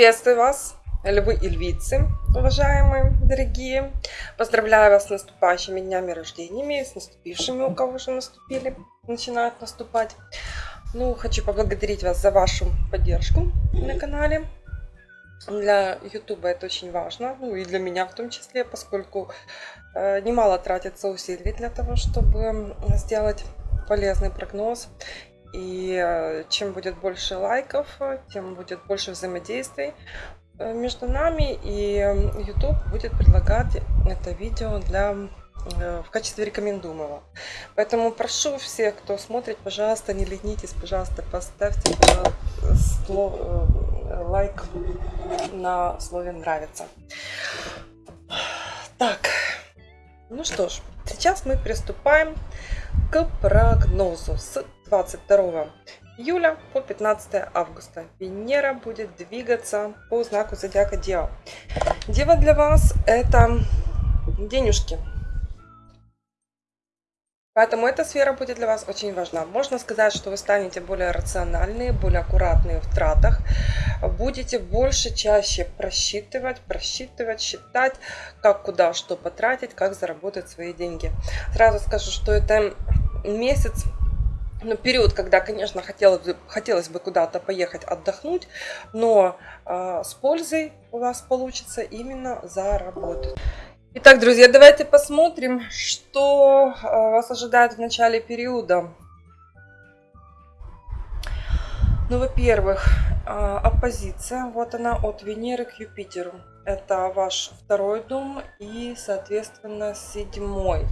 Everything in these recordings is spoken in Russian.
Приветствую вас, львы и львицы, уважаемые, дорогие. Поздравляю вас с наступающими днями рождениями, с наступившими, у кого уже наступили, начинают наступать. Ну, хочу поблагодарить вас за вашу поддержку на канале. Для YouTube это очень важно, ну и для меня в том числе, поскольку э, немало тратится усилий для того, чтобы сделать полезный прогноз и э, чем будет больше лайков, тем будет больше взаимодействий э, между нами. И YouTube будет предлагать это видео для э, в качестве рекомендуемого. Поэтому прошу всех, кто смотрит, пожалуйста, не ленитесь, пожалуйста, поставьте слово, лайк на слове нравится. Так, ну что ж, сейчас мы приступаем к прогнозу с 22 июля по 15 августа. Венера будет двигаться по знаку зодиака Дева. Дева для вас это денежки. Поэтому эта сфера будет для вас очень важна. Можно сказать, что вы станете более рациональные, более аккуратные в тратах. Будете больше, чаще просчитывать, просчитывать, считать, как, куда, что потратить, как заработать свои деньги. Сразу скажу, что это месяц ну, период, когда, конечно, хотелось бы, хотелось бы куда-то поехать отдохнуть, но э, с пользой у вас получится именно заработать. Итак, друзья, давайте посмотрим, что э, вас ожидает в начале периода. Ну, во-первых, э, оппозиция, вот она от Венеры к Юпитеру. Это ваш второй дом и, соответственно, седьмой.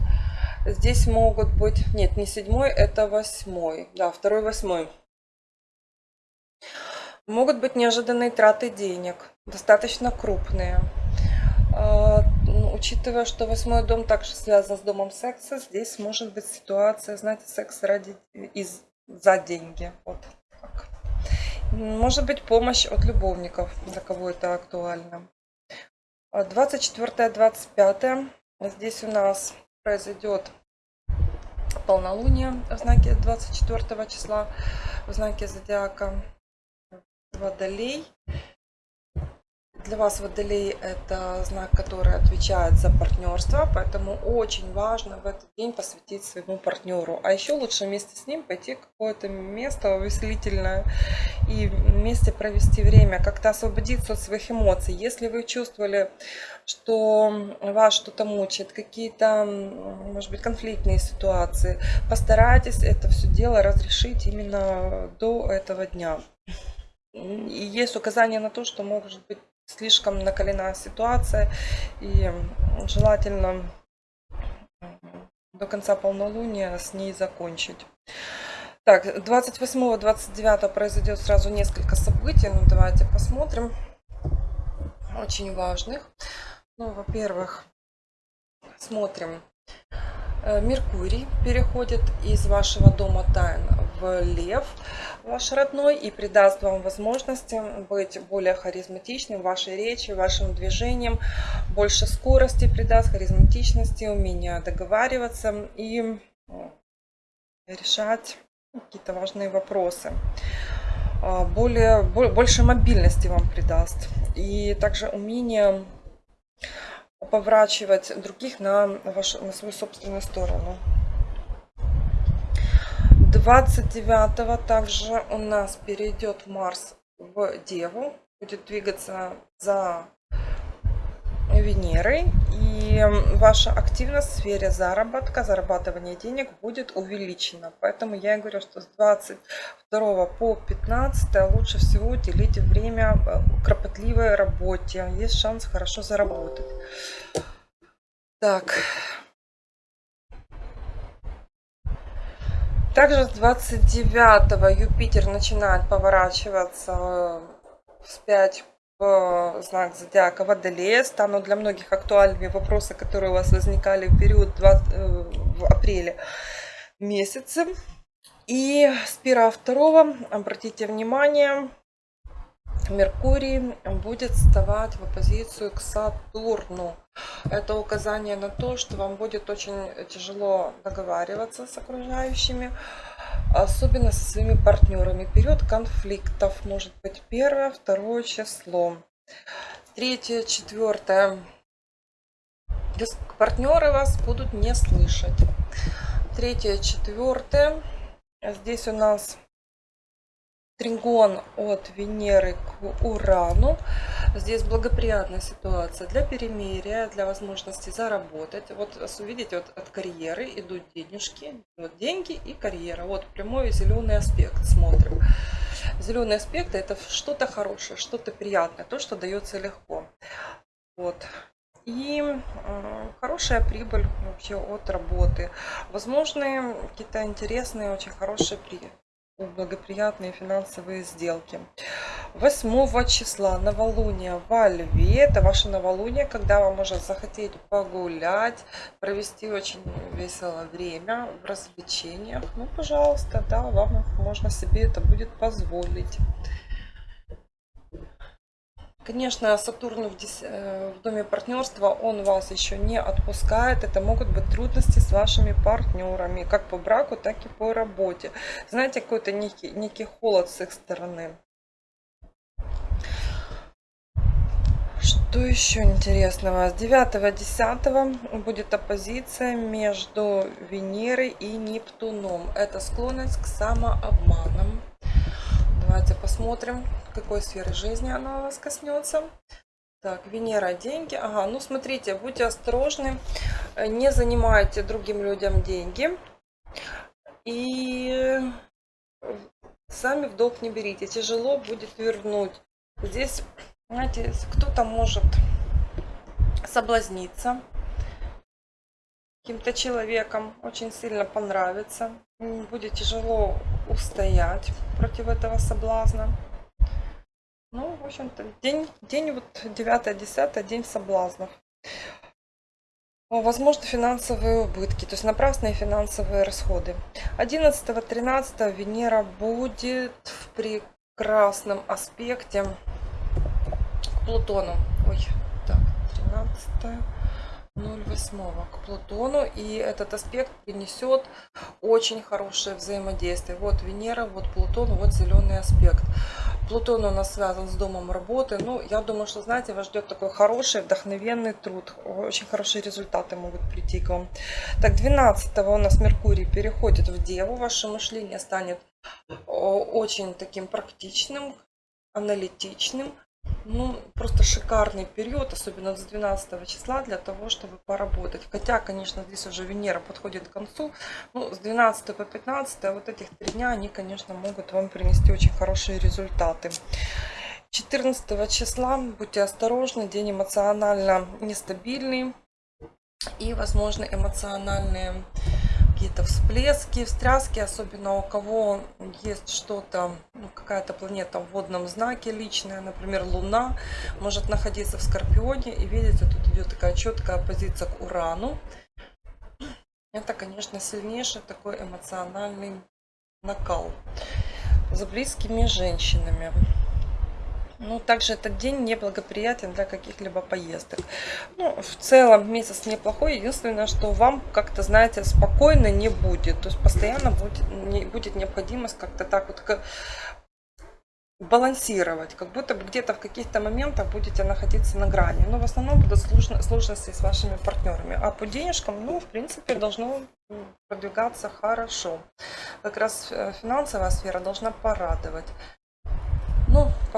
Здесь могут быть... Нет, не седьмой, это восьмой. Да, второй, восьмой. Могут быть неожиданные траты денег, достаточно крупные. А, ну, учитывая, что восьмой дом также связан с домом секса, здесь может быть ситуация, знаете, секс ради из за деньги. Вот так. Может быть помощь от любовников, для кого это актуально. 24-25. Здесь у нас произойдет полнолуние в знаке 24 числа, в знаке зодиака Водолей. Для вас Водолей это знак, который отвечает за партнерство, поэтому очень важно в этот день посвятить своему партнеру. А еще лучше вместе с ним пойти какое-то место увеселительное и вместе провести время, как-то освободиться от своих эмоций. Если вы чувствовали, что вас что-то мучает, какие-то, может быть, конфликтные ситуации, постарайтесь это все дело разрешить именно до этого дня. И есть указание на то, что может быть слишком накалена ситуация и желательно до конца полнолуния с ней закончить. Так, 28-29 произойдет сразу несколько событий. Ну, давайте посмотрим. Очень важных. Ну, во-первых, смотрим. Э, Меркурий переходит из вашего дома тайн в Лев, ваш родной, и придаст вам возможности быть более харизматичным в вашей речи, вашим движением, больше скорости придаст, харизматичности, умения договариваться и решать какие-то важные вопросы. А, более, больше мобильности вам придаст. И также умение поворачивать других на, вашу, на свою собственную сторону. 29 также у нас перейдет Марс в Деву, будет двигаться за Венерой. И ваша активность в сфере заработка, зарабатывания денег будет увеличена. Поэтому я и говорю, что с 22 по 15 лучше всего уделить время э, кропотливой работе. Есть шанс хорошо заработать. Так. Также с 29 Юпитер начинает поворачиваться вспять в знак зодиака Водолея. Станут для многих актуальными вопросы, которые у вас возникали в период 20, э, в апреле месяце. И с 1 2 обратите внимание, Меркурий будет вставать в оппозицию к Сатурну. Это указание на то, что вам будет очень тяжело договариваться с окружающими. особенно со своими партнерами. Период конфликтов может быть первое, второе число. Третье, четвертое. Партнеры вас будут не слышать. Третье, четвертое. Здесь у нас тригон от Венеры к Урану. Здесь благоприятная ситуация для перемирия, для возможности заработать. Вот увидите, вот от карьеры идут денежки, вот деньги и карьера. Вот прямой зеленый аспект смотрим. Зеленый аспект это что-то хорошее, что-то приятное, то, что дается легко. Вот. И э, хорошая прибыль вообще от работы. Возможны какие-то интересные, очень хорошие благоприятные финансовые сделки. 8 числа новолуние во Льве. Это ваше новолуние, когда вам может захотеть погулять, провести очень веселое время в развлечениях. Ну, пожалуйста, да, вам можно себе это будет позволить. Конечно, Сатурн в, э, в доме партнерства, он вас еще не отпускает. Это могут быть трудности с вашими партнерами, как по браку, так и по работе. Знаете, какой-то некий, некий холод с их стороны. Что еще интересного? С 9-10 будет оппозиция между Венерой и Нептуном. Это склонность к самообманам. Давайте посмотрим, какой сферы жизни она вас коснется. Так, Венера, деньги. Ага, ну смотрите, будьте осторожны, не занимайте другим людям деньги. И сами в долг не берите, тяжело будет вернуть. Здесь, знаете, кто-то может соблазниться каким-то человеком, очень сильно понравится. Будет тяжело устоять против этого соблазна. Ну, в общем-то, день, день вот 9-10, день соблазнов. Возможно, финансовые убытки, то есть напрасные финансовые расходы. 11-13 Венера будет в прекрасном аспекте к Плутону. Ой, так, 13 0,8 к Плутону. И этот аспект принесет очень хорошее взаимодействие. Вот Венера, вот Плутон, вот зеленый аспект. Плутон у нас связан с домом работы. Ну, я думаю, что, знаете, вас ждет такой хороший, вдохновенный труд. Очень хорошие результаты могут прийти к вам. Так, 12 у нас Меркурий переходит в Деву. Ваше мышление станет очень таким практичным, аналитичным ну, просто шикарный период, особенно с 12 числа, для того, чтобы поработать. Хотя, конечно, здесь уже Венера подходит к концу. Ну, с 12 по 15, вот этих три дня, они, конечно, могут вам принести очень хорошие результаты. 14 числа будьте осторожны, день эмоционально нестабильный и, возможно, эмоциональные какие-то всплески, встряски, особенно у кого есть что-то, ну, какая-то планета в водном знаке личная, например, Луна, может находиться в Скорпионе. И видите, тут идет такая четкая позиция к Урану. Это, конечно, сильнейший такой эмоциональный накал за близкими женщинами. Ну, также этот день неблагоприятен для каких-либо поездок. Ну, в целом месяц неплохой. Единственное, что вам как-то, знаете, спокойно не будет. То есть постоянно будет, не, будет необходимость как-то так вот балансировать, как будто бы где-то в каких-то моментах будете находиться на грани. Но в основном будут сложности с вашими партнерами. А по денежкам, ну, в принципе, должно продвигаться хорошо. Как раз э, финансовая сфера должна порадовать.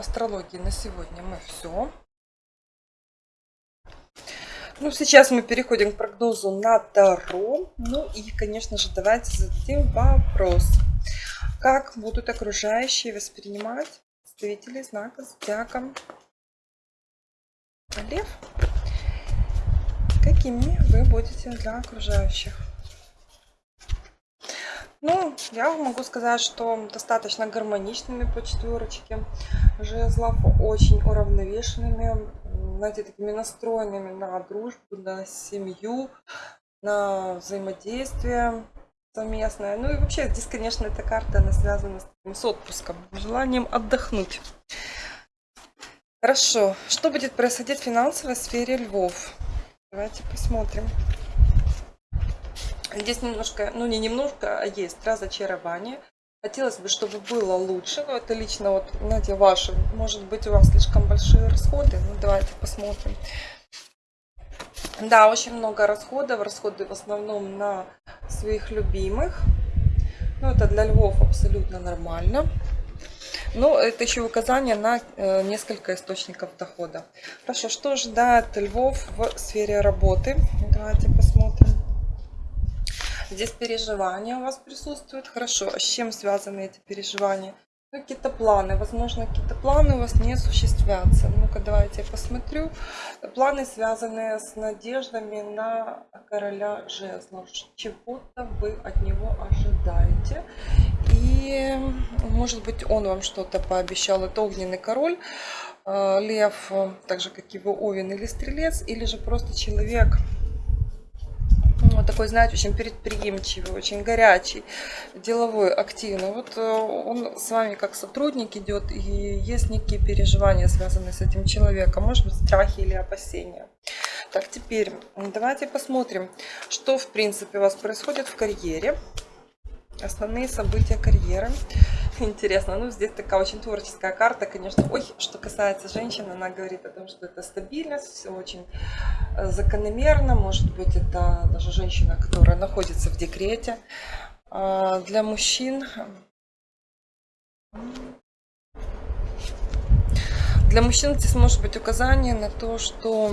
Астрологии на сегодня мы все. Ну, сейчас мы переходим к прогнозу на Таро. Ну и, конечно же, давайте зададим вопрос. Как будут окружающие воспринимать представители знака Зодиака Лев? Какими вы будете для окружающих? Ну, я могу сказать, что достаточно гармоничными по четверочке жезлов, очень уравновешенными, знаете, такими настроенными на дружбу, на семью, на взаимодействие совместное. Ну и вообще здесь, конечно, эта карта, она связана с, с отпуском, желанием отдохнуть. Хорошо, что будет происходить в финансовой сфере львов? Давайте посмотрим. Здесь немножко, ну не немножко, а есть разочарование. Хотелось бы, чтобы было лучше, но это лично вот, знаете, ваши. Может быть, у вас слишком большие расходы. Ну, давайте посмотрим. Да, очень много расходов. Расходы в основном на своих любимых. Ну, это для львов абсолютно нормально. Но это еще указание на э, несколько источников дохода. Хорошо, что ждает львов в сфере работы? Давайте посмотрим. Здесь переживания у вас присутствуют. Хорошо, а с чем связаны эти переживания? Ну, какие-то планы. Возможно, какие-то планы у вас не осуществятся. Ну-ка, давайте я посмотрю. Планы, связанные с надеждами на короля жезлов. Чего-то вы от него ожидаете. И, может быть, он вам что-то пообещал. Это огненный король. Э, лев, так же, как его овен или стрелец. Или же просто человек, вот такой, знаете, очень предприимчивый, очень горячий, деловой, активный. Вот э, он с вами как сотрудник идет, и есть некие переживания, связанные с этим человеком, может быть, страхи или опасения. Так, теперь давайте посмотрим, что, в принципе, у вас происходит в карьере. Основные события карьеры. Интересно, ну здесь такая очень творческая карта, конечно. Ой, что касается женщин, она говорит о том, что это стабильность, все очень э, закономерно. Может быть, это даже женщина, которая находится в декрете. А, для мужчин... Для мужчин здесь может быть указание на то, что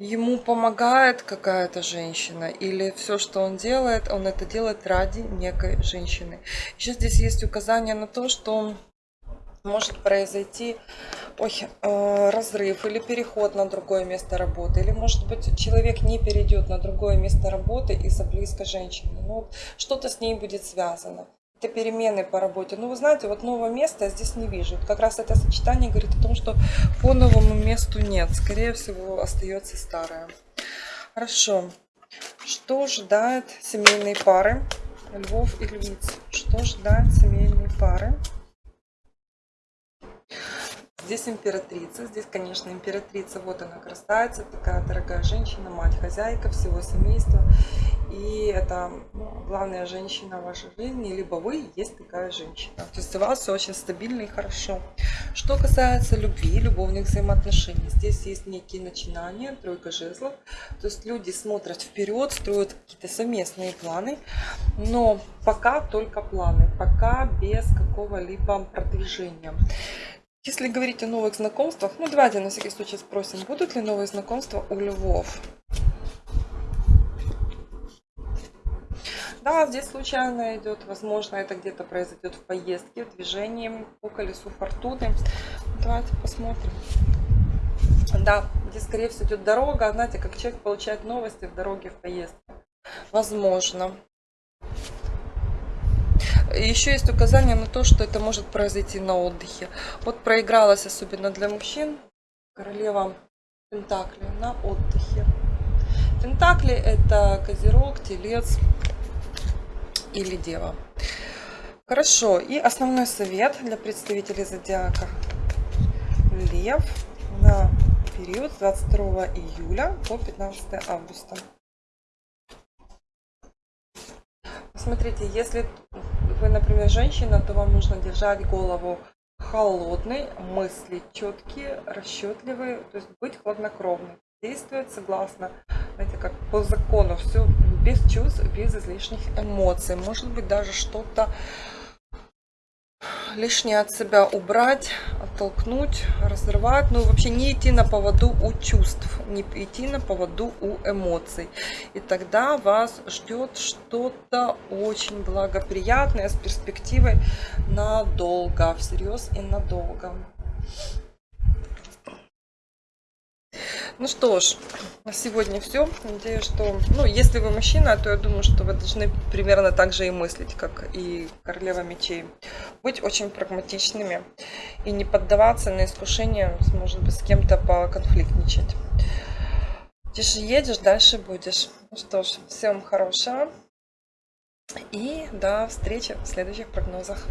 ему помогает какая-то женщина или все, что он делает, он это делает ради некой женщины. Еще здесь есть указание на то, что может произойти ой, э, разрыв или переход на другое место работы. Или, может быть, человек не перейдет на другое место работы из-за близкой женщины. Ну, что-то с ней будет связано какие-то перемены по работе. Ну, вы знаете, вот нового места я здесь не вижу. Как раз это сочетание говорит о том, что по новому месту нет. Скорее всего, остается старое. Хорошо. Что ждает семейные пары? Львов и львиц. Что ждает семейные пары? Здесь императрица. Здесь, конечно, императрица. Вот она красавица, такая дорогая женщина, мать, хозяйка всего семейства. И это главная женщина в вашей жизни, либо вы есть такая женщина. То есть у вас все очень стабильно и хорошо. Что касается любви, любовных взаимоотношений, здесь есть некие начинания, тройка жезлов. То есть люди смотрят вперед, строят какие-то совместные планы, но пока только планы, пока без какого-либо продвижения. Если говорить о новых знакомствах, ну давайте на всякий случай спросим, будут ли новые знакомства у львов? Да, здесь случайно идет, возможно, это где-то произойдет в поездке, в движении по колесу фортуны. Давайте посмотрим. Да, здесь, скорее всего, идет дорога. Знаете, как человек получает новости в дороге, в поездке. Возможно. Еще есть указание на то, что это может произойти на отдыхе. Вот проигралась особенно для мужчин королева Пентакли на отдыхе. Пентакли это козерог, телец, или дева. Хорошо, и основной совет для представителей зодиака Лев на период с 22 июля по 15 августа. Смотрите, если вы, например, женщина, то вам нужно держать голову холодной, мысли четкие, расчетливые, то есть быть хладнокровной действует согласно, знаете, как по закону, все без чувств, без излишних эмоций. Может быть, даже что-то лишнее от себя убрать, оттолкнуть, разрывать. Ну, вообще не идти на поводу у чувств, не идти на поводу у эмоций. И тогда вас ждет что-то очень благоприятное с перспективой надолго, всерьез и надолго. Ну что ж, на сегодня все. Надеюсь, что, ну, если вы мужчина, то я думаю, что вы должны примерно так же и мыслить, как и королева мечей. Быть очень прагматичными и не поддаваться на искушение, может быть, с кем-то поконфликтничать. Тише едешь, дальше будешь. Ну что ж, всем хорошего. И до встречи в следующих прогнозах.